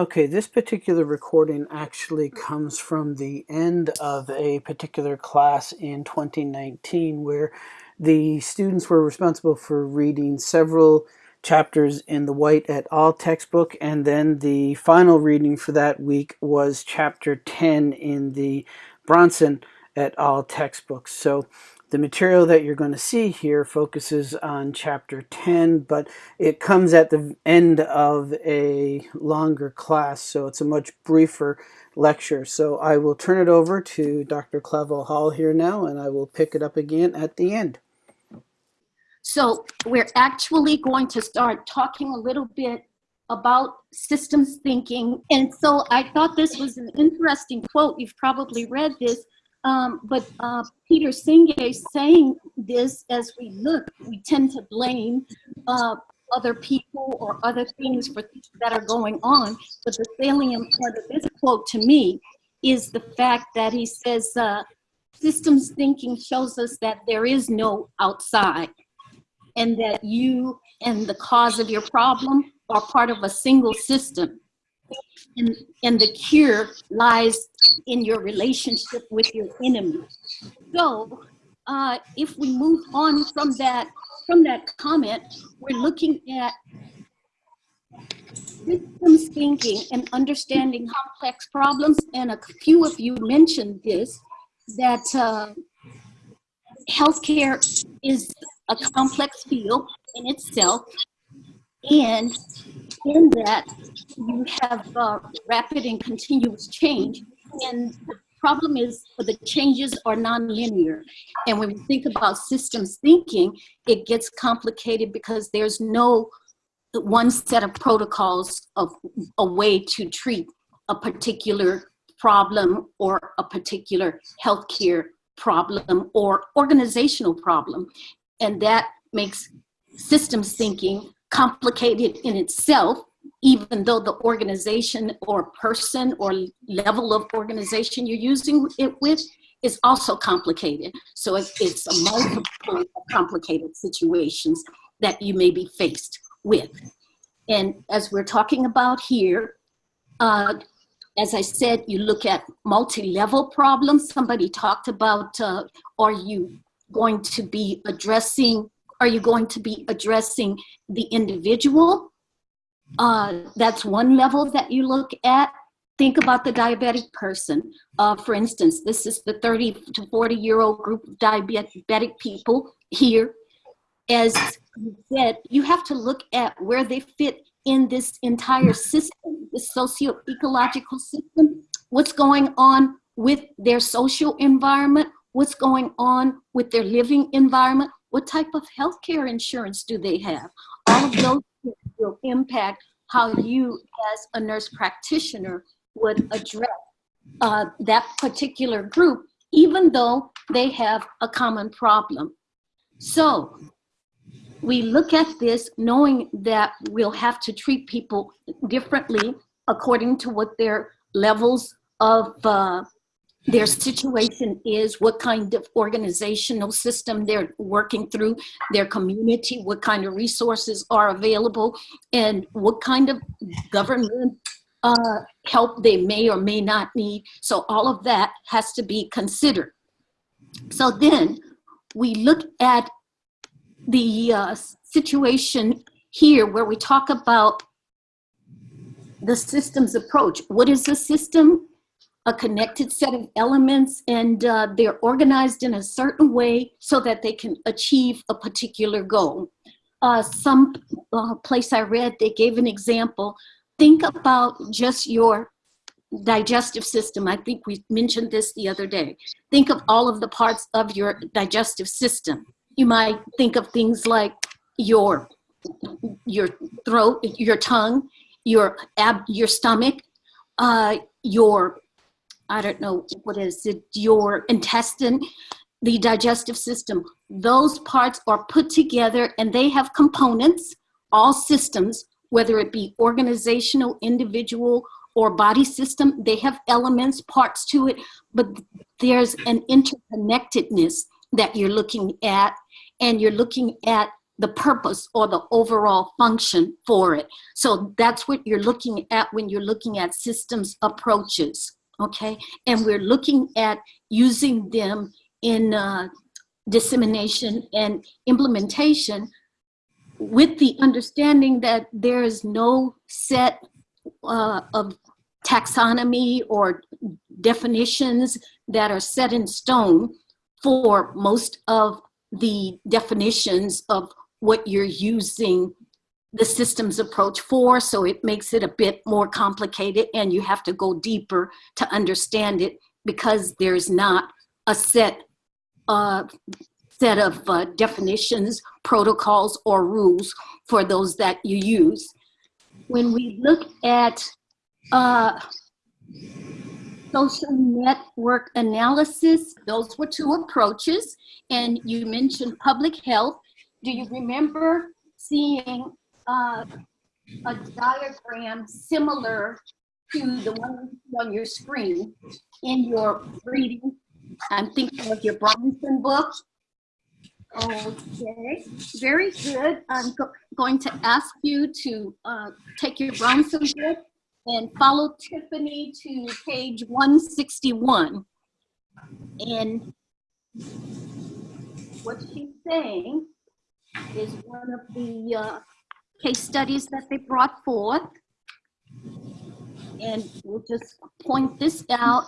Okay, this particular recording actually comes from the end of a particular class in 2019 where the students were responsible for reading several chapters in the White et al. textbook and then the final reading for that week was chapter 10 in the Brownson et al. textbook. So the material that you're going to see here focuses on chapter 10, but it comes at the end of a longer class, so it's a much briefer lecture. So I will turn it over to Dr. Clavel Hall here now, and I will pick it up again at the end. So we're actually going to start talking a little bit about systems thinking. And so I thought this was an interesting quote. You've probably read this um, but uh, Peter Senge saying this as we look, we tend to blame uh, other people or other things for that are going on. But the salient part of this quote to me is the fact that he says, uh, systems thinking shows us that there is no outside and that you and the cause of your problem are part of a single system and, and the cure lies in your relationship with your enemy. So uh, if we move on from that, from that comment, we're looking at systems thinking and understanding complex problems. And a few of you mentioned this, that uh, healthcare is a complex field in itself. And in that you have uh, rapid and continuous change. And the problem is the changes are nonlinear. And when we think about systems thinking, it gets complicated because there's no one set of protocols of a way to treat a particular problem or a particular healthcare problem or organizational problem. And that makes systems thinking complicated in itself, even though the organization or person or level of organization you're using it with is also complicated. So it's a multiple complicated situations that you may be faced with. And as we're talking about here, uh, as I said, you look at multi-level problems. Somebody talked about, uh, are you going to be addressing are you going to be addressing the individual? Uh, that's one level that you look at. Think about the diabetic person. Uh, for instance, this is the 30 to 40 year old group of diabetic people here. As you said, you have to look at where they fit in this entire system, the socio-ecological system, what's going on with their social environment, what's going on with their living environment, what type of healthcare insurance do they have? All of those will impact how you as a nurse practitioner would address uh, that particular group, even though they have a common problem. So we look at this knowing that we'll have to treat people differently according to what their levels of uh, their situation is, what kind of organizational system they're working through, their community, what kind of resources are available, and what kind of government uh, help they may or may not need. So all of that has to be considered. So then we look at the uh, situation here where we talk about the systems approach. What is the system? A connected set of elements and uh, they're organized in a certain way so that they can achieve a particular goal. Uh, some uh, place I read, they gave an example. Think about just your digestive system. I think we mentioned this the other day. Think of all of the parts of your digestive system. You might think of things like your, your throat, your tongue, your, ab, your stomach, uh, your I don't know, what is it, your intestine, the digestive system. Those parts are put together and they have components, all systems, whether it be organizational, individual, or body system, they have elements, parts to it, but there's an interconnectedness that you're looking at and you're looking at the purpose or the overall function for it. So that's what you're looking at when you're looking at systems approaches, okay? And we're looking at using them in uh, dissemination and implementation with the understanding that there is no set uh, of taxonomy or definitions that are set in stone for most of the definitions of what you're using the systems approach for. So it makes it a bit more complicated and you have to go deeper to understand it because there's not a set uh, set of uh, definitions, protocols, or rules for those that you use. When we look at uh, social network analysis, those were two approaches. And you mentioned public health. Do you remember seeing uh, a diagram similar to the one on your screen in your reading? I'm thinking of your Brownson book. Okay, very good. I'm go going to ask you to uh, take your Brownson book and follow Tiffany to page 161. And what she's saying is one of the uh, case studies that they brought forth. And we'll just point this out.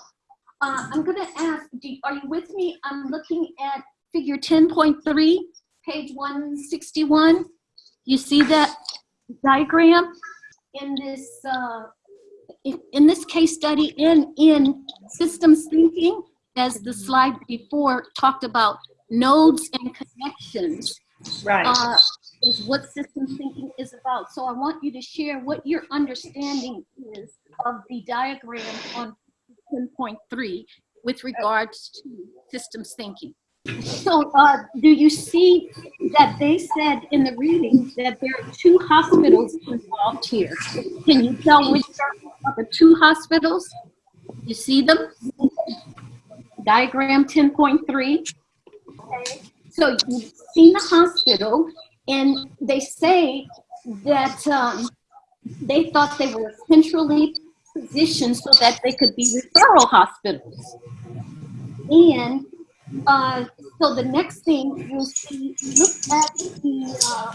Uh, I'm going to ask, do, are you with me? I'm looking at figure 10.3, page 161. You see that diagram in this uh, in this case study in in systems thinking, as the slide before talked about nodes and connections. Right. Uh, is what systems thinking is about. So I want you to share what your understanding is of the diagram on 10.3 with regards to systems thinking. So uh, do you see that they said in the reading that there are two hospitals involved here? Can you tell which are the two hospitals? You see them? Diagram 10.3. Okay. So you've seen the hospital and they say that um, they thought they were centrally positioned so that they could be referral hospitals. And uh, so the next thing you'll see, look at the, uh,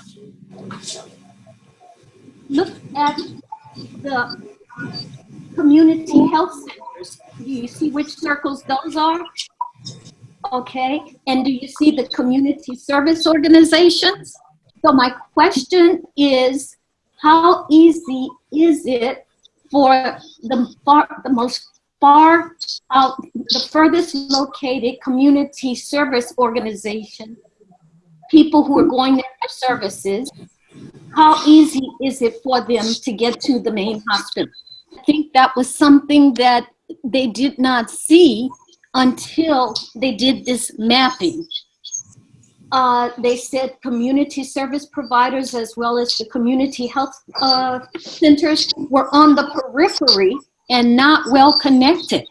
look at the community health centers. Do you see which circles those are? Okay, and do you see the community service organizations? So my question is, how easy is it for the far, the most far out, the furthest located community service organization, people who are going there for services, how easy is it for them to get to the main hospital? I think that was something that they did not see until they did this mapping. Uh, they said community service providers as well as the community health uh, centers were on the periphery and not well connected.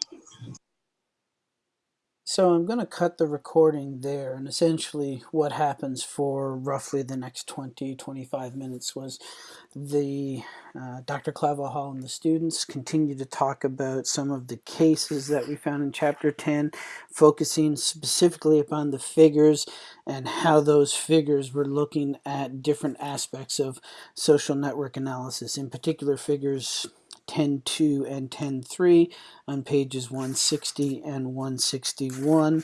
So I'm going to cut the recording there and essentially what happens for roughly the next 20, 25 minutes was the uh, Dr. Claverhall and the students continue to talk about some of the cases that we found in chapter 10, focusing specifically upon the figures and how those figures were looking at different aspects of social network analysis, in particular figures 10.2 and 10.3 on pages 160 and 161,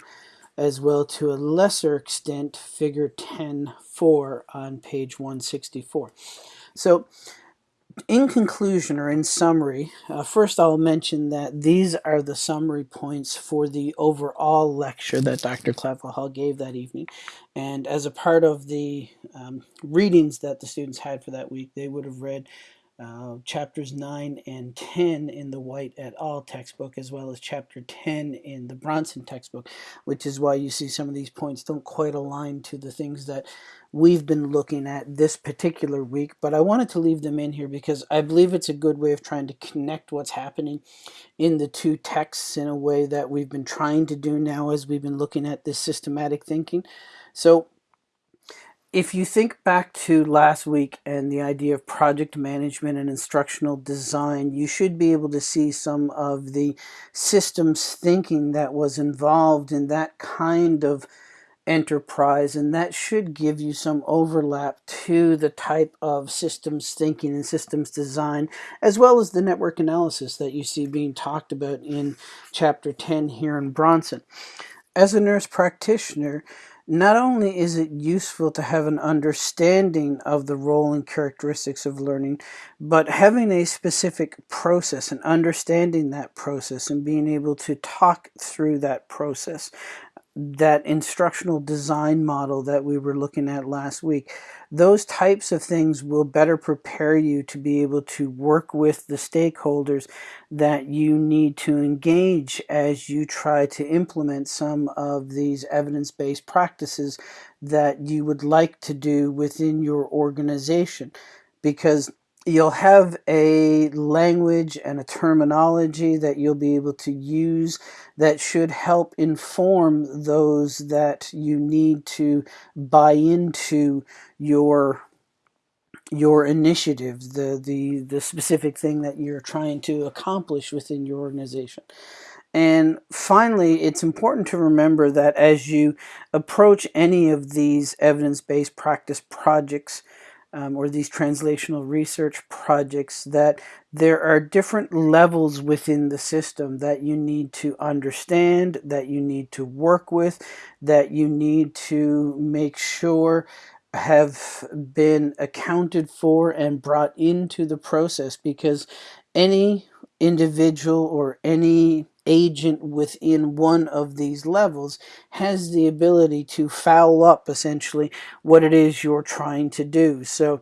as well to a lesser extent figure 10.4 on page 164. So in conclusion or in summary, uh, first I'll mention that these are the summary points for the overall lecture that Dr. Hall gave that evening. And as a part of the um, readings that the students had for that week, they would have read uh, chapters 9 and 10 in the White et al. textbook, as well as chapter 10 in the Brownson textbook, which is why you see some of these points don't quite align to the things that we've been looking at this particular week. But I wanted to leave them in here because I believe it's a good way of trying to connect what's happening in the two texts in a way that we've been trying to do now as we've been looking at this systematic thinking. So if you think back to last week and the idea of project management and instructional design, you should be able to see some of the systems thinking that was involved in that kind of enterprise and that should give you some overlap to the type of systems thinking and systems design as well as the network analysis that you see being talked about in chapter 10 here in Brownson. As a nurse practitioner, not only is it useful to have an understanding of the role and characteristics of learning, but having a specific process and understanding that process and being able to talk through that process that instructional design model that we were looking at last week, those types of things will better prepare you to be able to work with the stakeholders that you need to engage as you try to implement some of these evidence-based practices that you would like to do within your organization. Because you'll have a language and a terminology that you'll be able to use that should help inform those that you need to buy into your your initiative, the, the, the specific thing that you're trying to accomplish within your organization. And finally, it's important to remember that as you approach any of these evidence-based practice projects, um, or these translational research projects that there are different levels within the system that you need to understand, that you need to work with, that you need to make sure have been accounted for and brought into the process because any individual or any agent within one of these levels has the ability to foul up essentially what it is you're trying to do. So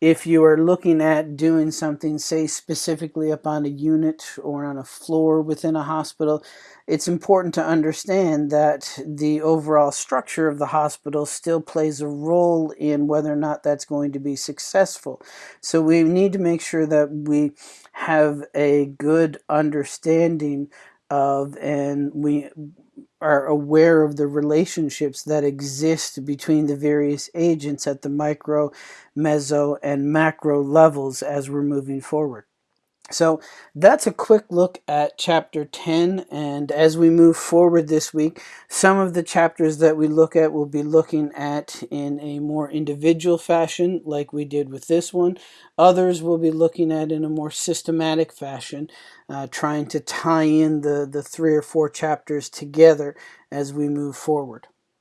if you are looking at doing something, say specifically up on a unit or on a floor within a hospital, it's important to understand that the overall structure of the hospital still plays a role in whether or not that's going to be successful. So we need to make sure that we have a good understanding of and we are aware of the relationships that exist between the various agents at the micro, meso, and macro levels as we're moving forward. So that's a quick look at chapter 10 and as we move forward this week some of the chapters that we look at will be looking at in a more individual fashion like we did with this one. Others will be looking at in a more systematic fashion uh, trying to tie in the, the three or four chapters together as we move forward.